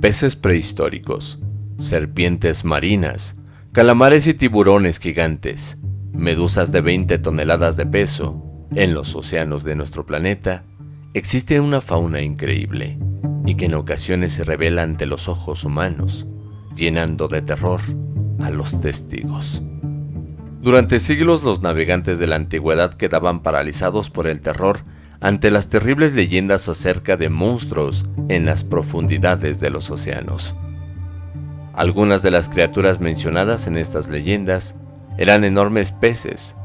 peces prehistóricos, serpientes marinas, calamares y tiburones gigantes, medusas de 20 toneladas de peso, en los océanos de nuestro planeta existe una fauna increíble y que en ocasiones se revela ante los ojos humanos, llenando de terror a los testigos. Durante siglos los navegantes de la antigüedad quedaban paralizados por el terror ante las terribles leyendas acerca de monstruos en las profundidades de los océanos. Algunas de las criaturas mencionadas en estas leyendas eran enormes peces,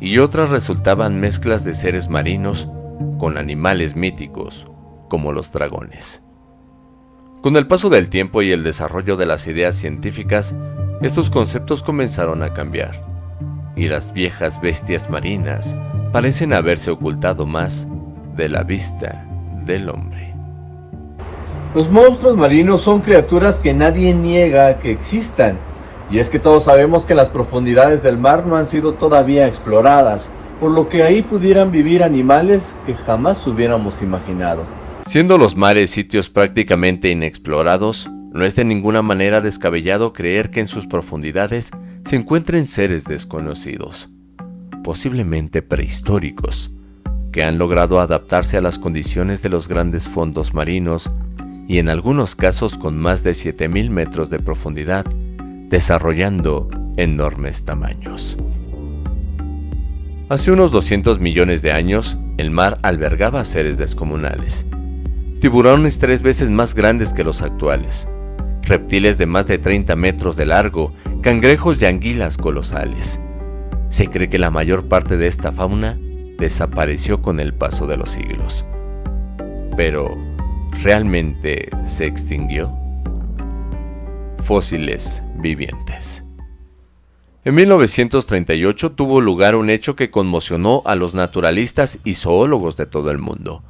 y otras resultaban mezclas de seres marinos con animales míticos, como los dragones. Con el paso del tiempo y el desarrollo de las ideas científicas, estos conceptos comenzaron a cambiar, y las viejas bestias marinas parecen haberse ocultado más de la vista del hombre. Los monstruos marinos son criaturas que nadie niega que existan, y es que todos sabemos que las profundidades del mar no han sido todavía exploradas, por lo que ahí pudieran vivir animales que jamás hubiéramos imaginado. Siendo los mares sitios prácticamente inexplorados, no es de ninguna manera descabellado creer que en sus profundidades se encuentren seres desconocidos, posiblemente prehistóricos, que han logrado adaptarse a las condiciones de los grandes fondos marinos y en algunos casos con más de 7000 metros de profundidad, desarrollando enormes tamaños. Hace unos 200 millones de años, el mar albergaba seres descomunales. Tiburones tres veces más grandes que los actuales, reptiles de más de 30 metros de largo, cangrejos y anguilas colosales. Se cree que la mayor parte de esta fauna desapareció con el paso de los siglos. Pero, ¿realmente se extinguió? Fósiles vivientes. En 1938 tuvo lugar un hecho que conmocionó a los naturalistas y zoólogos de todo el mundo.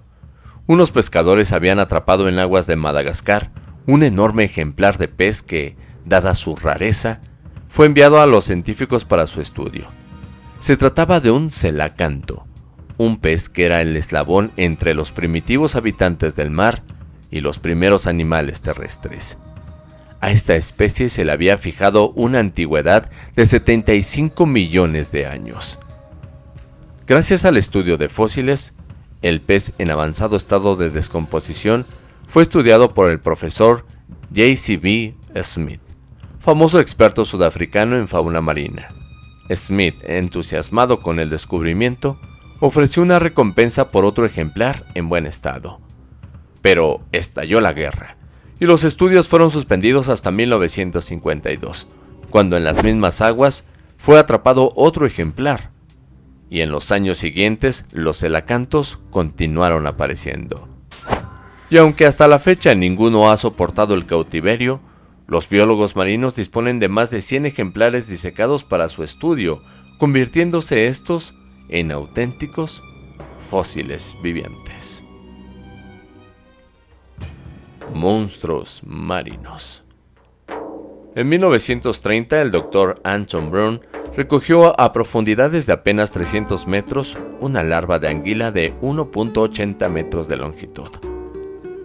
Unos pescadores habían atrapado en aguas de Madagascar un enorme ejemplar de pez que, dada su rareza, fue enviado a los científicos para su estudio. Se trataba de un celacanto, un pez que era el eslabón entre los primitivos habitantes del mar y los primeros animales terrestres. A esta especie se le había fijado una antigüedad de 75 millones de años. Gracias al estudio de fósiles, el pez en avanzado estado de descomposición fue estudiado por el profesor J.C.B. Smith, famoso experto sudafricano en fauna marina. Smith, entusiasmado con el descubrimiento, ofreció una recompensa por otro ejemplar en buen estado. Pero estalló la guerra, y los estudios fueron suspendidos hasta 1952, cuando en las mismas aguas fue atrapado otro ejemplar, y en los años siguientes los elacantos continuaron apareciendo. Y aunque hasta la fecha ninguno ha soportado el cautiverio, los biólogos marinos disponen de más de 100 ejemplares disecados para su estudio, convirtiéndose estos en auténticos fósiles vivientes. Monstruos marinos. En 1930 el doctor Anton Brun recogió a profundidades de apenas 300 metros una larva de anguila de 1.80 metros de longitud.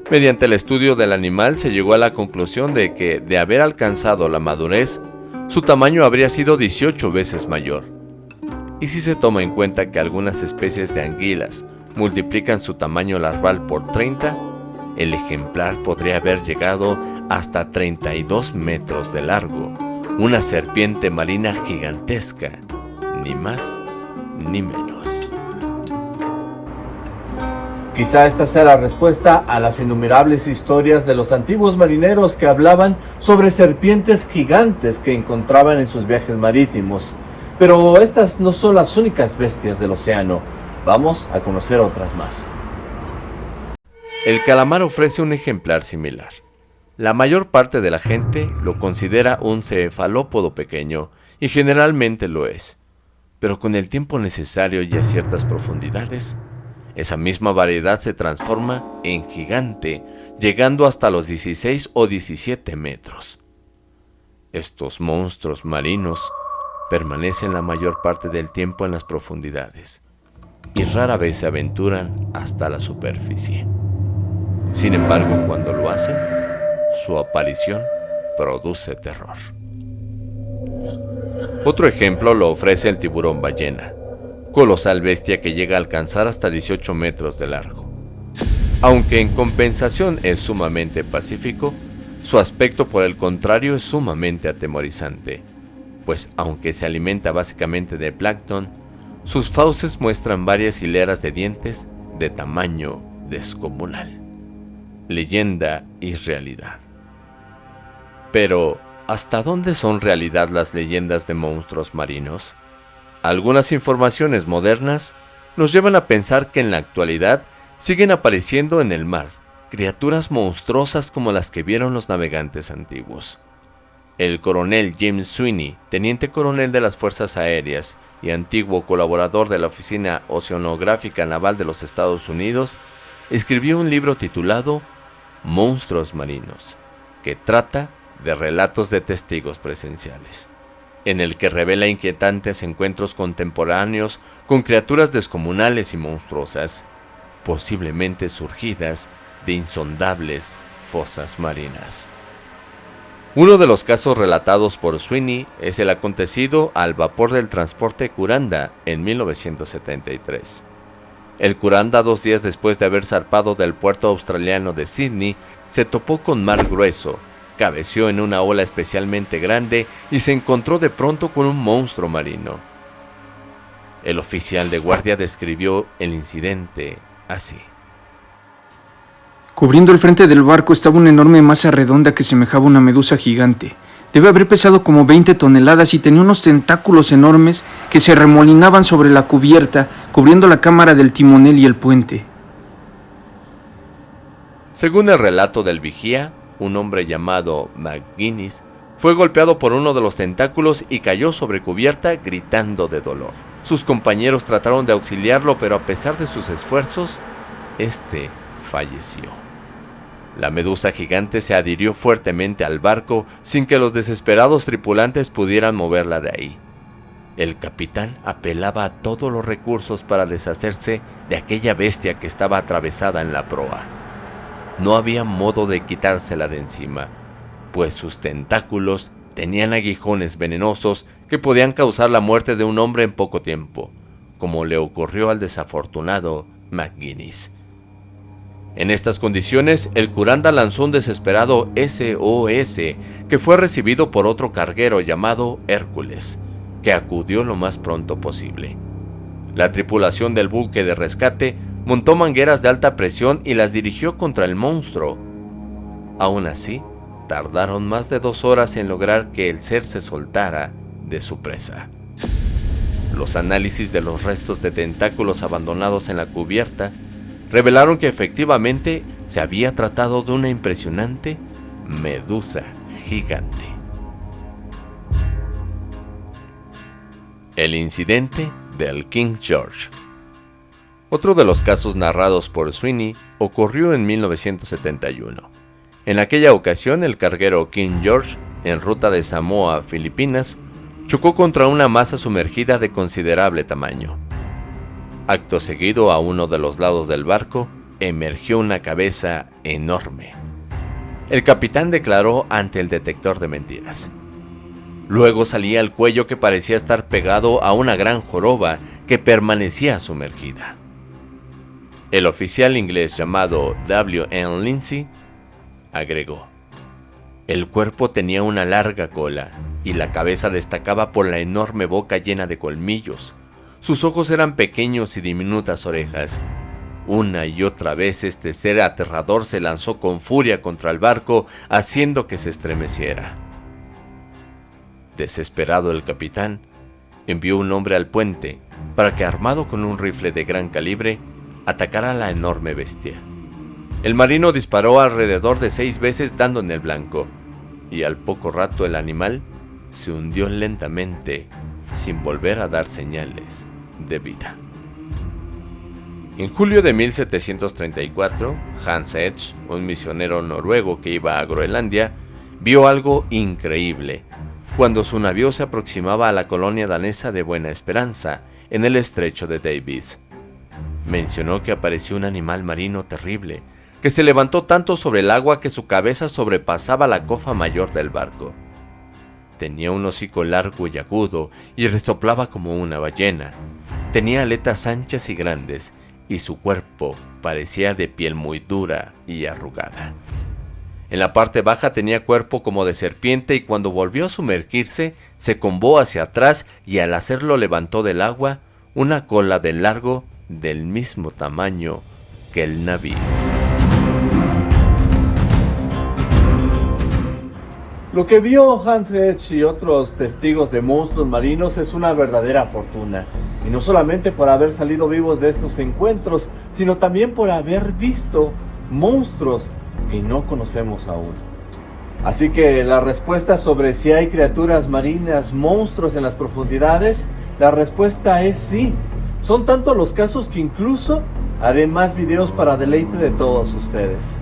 Mediante el estudio del animal se llegó a la conclusión de que, de haber alcanzado la madurez, su tamaño habría sido 18 veces mayor y si se toma en cuenta que algunas especies de anguilas multiplican su tamaño larval por 30, el ejemplar podría haber llegado hasta 32 metros de largo, una serpiente marina gigantesca, ni más ni menos. Quizá esta sea la respuesta a las innumerables historias de los antiguos marineros que hablaban sobre serpientes gigantes que encontraban en sus viajes marítimos pero estas no son las únicas bestias del océano. Vamos a conocer otras más. El calamar ofrece un ejemplar similar. La mayor parte de la gente lo considera un cefalópodo pequeño, y generalmente lo es. Pero con el tiempo necesario y a ciertas profundidades, esa misma variedad se transforma en gigante, llegando hasta los 16 o 17 metros. Estos monstruos marinos permanecen la mayor parte del tiempo en las profundidades y rara vez se aventuran hasta la superficie. Sin embargo, cuando lo hacen, su aparición produce terror. Otro ejemplo lo ofrece el tiburón ballena, colosal bestia que llega a alcanzar hasta 18 metros de largo. Aunque en compensación es sumamente pacífico, su aspecto por el contrario es sumamente atemorizante, pues aunque se alimenta básicamente de plancton, sus fauces muestran varias hileras de dientes de tamaño descomunal. Leyenda y realidad. Pero, ¿hasta dónde son realidad las leyendas de monstruos marinos? Algunas informaciones modernas nos llevan a pensar que en la actualidad siguen apareciendo en el mar criaturas monstruosas como las que vieron los navegantes antiguos. El coronel James Sweeney, teniente coronel de las Fuerzas Aéreas y antiguo colaborador de la Oficina Oceanográfica Naval de los Estados Unidos, escribió un libro titulado Monstruos Marinos, que trata de relatos de testigos presenciales, en el que revela inquietantes encuentros contemporáneos con criaturas descomunales y monstruosas, posiblemente surgidas de insondables fosas marinas. Uno de los casos relatados por Sweeney es el acontecido al vapor del transporte Curanda en 1973. El Curanda, dos días después de haber zarpado del puerto australiano de Sydney, se topó con mar grueso, cabeció en una ola especialmente grande y se encontró de pronto con un monstruo marino. El oficial de guardia describió el incidente así. Cubriendo el frente del barco estaba una enorme masa redonda que semejaba una medusa gigante. Debe haber pesado como 20 toneladas y tenía unos tentáculos enormes que se remolinaban sobre la cubierta, cubriendo la cámara del timonel y el puente. Según el relato del vigía, un hombre llamado McGuinness fue golpeado por uno de los tentáculos y cayó sobre cubierta gritando de dolor. Sus compañeros trataron de auxiliarlo, pero a pesar de sus esfuerzos, este falleció. La medusa gigante se adhirió fuertemente al barco sin que los desesperados tripulantes pudieran moverla de ahí. El capitán apelaba a todos los recursos para deshacerse de aquella bestia que estaba atravesada en la proa. No había modo de quitársela de encima, pues sus tentáculos tenían aguijones venenosos que podían causar la muerte de un hombre en poco tiempo, como le ocurrió al desafortunado McGuinness. En estas condiciones, el curanda lanzó un desesperado SOS que fue recibido por otro carguero llamado Hércules, que acudió lo más pronto posible. La tripulación del buque de rescate montó mangueras de alta presión y las dirigió contra el monstruo. Aún así, tardaron más de dos horas en lograr que el ser se soltara de su presa. Los análisis de los restos de tentáculos abandonados en la cubierta revelaron que efectivamente se había tratado de una impresionante medusa gigante. El incidente del King George. Otro de los casos narrados por Sweeney ocurrió en 1971. En aquella ocasión, el carguero King George, en ruta de Samoa a Filipinas, chocó contra una masa sumergida de considerable tamaño. Acto seguido, a uno de los lados del barco, emergió una cabeza enorme. El capitán declaró ante el detector de mentiras. Luego salía el cuello que parecía estar pegado a una gran joroba que permanecía sumergida. El oficial inglés llamado W. N. Lindsay agregó, el cuerpo tenía una larga cola y la cabeza destacaba por la enorme boca llena de colmillos, sus ojos eran pequeños y diminutas orejas. Una y otra vez este ser aterrador se lanzó con furia contra el barco, haciendo que se estremeciera. Desesperado el capitán, envió un hombre al puente para que, armado con un rifle de gran calibre, atacara a la enorme bestia. El marino disparó alrededor de seis veces dando en el blanco, y al poco rato el animal se hundió lentamente sin volver a dar señales de vida. En julio de 1734, Hans Edge, un misionero noruego que iba a Groenlandia, vio algo increíble cuando su navío se aproximaba a la colonia danesa de Buena Esperanza, en el estrecho de Davis. Mencionó que apareció un animal marino terrible, que se levantó tanto sobre el agua que su cabeza sobrepasaba la cofa mayor del barco. Tenía un hocico largo y agudo y resoplaba como una ballena. Tenía aletas anchas y grandes y su cuerpo parecía de piel muy dura y arrugada. En la parte baja tenía cuerpo como de serpiente y cuando volvió a sumergirse se combó hacia atrás y al hacerlo levantó del agua una cola de largo del mismo tamaño que el navío. Lo que vio Hans Hedge y otros testigos de monstruos marinos es una verdadera fortuna. Y no solamente por haber salido vivos de estos encuentros, sino también por haber visto monstruos que no conocemos aún. Así que la respuesta sobre si hay criaturas marinas, monstruos en las profundidades, la respuesta es sí. Son tantos los casos que incluso haré más videos para deleite de todos ustedes.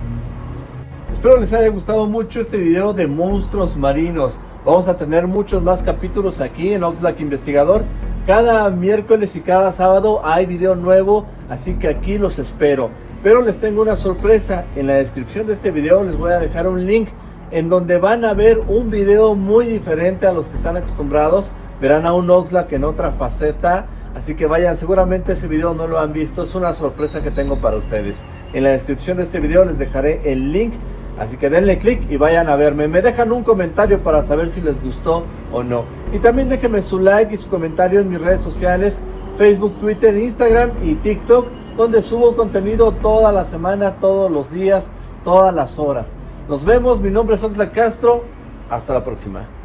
Espero les haya gustado mucho este video de monstruos marinos. Vamos a tener muchos más capítulos aquí en Oxlack Investigador. Cada miércoles y cada sábado hay video nuevo, así que aquí los espero. Pero les tengo una sorpresa. En la descripción de este video les voy a dejar un link en donde van a ver un video muy diferente a los que están acostumbrados. Verán a un Oxlack en otra faceta. Así que vayan, seguramente ese video no lo han visto. Es una sorpresa que tengo para ustedes. En la descripción de este video les dejaré el link Así que denle click y vayan a verme. Me dejan un comentario para saber si les gustó o no. Y también déjenme su like y su comentario en mis redes sociales, Facebook, Twitter, Instagram y TikTok, donde subo contenido toda la semana, todos los días, todas las horas. Nos vemos, mi nombre es Oxlack Castro. Hasta la próxima.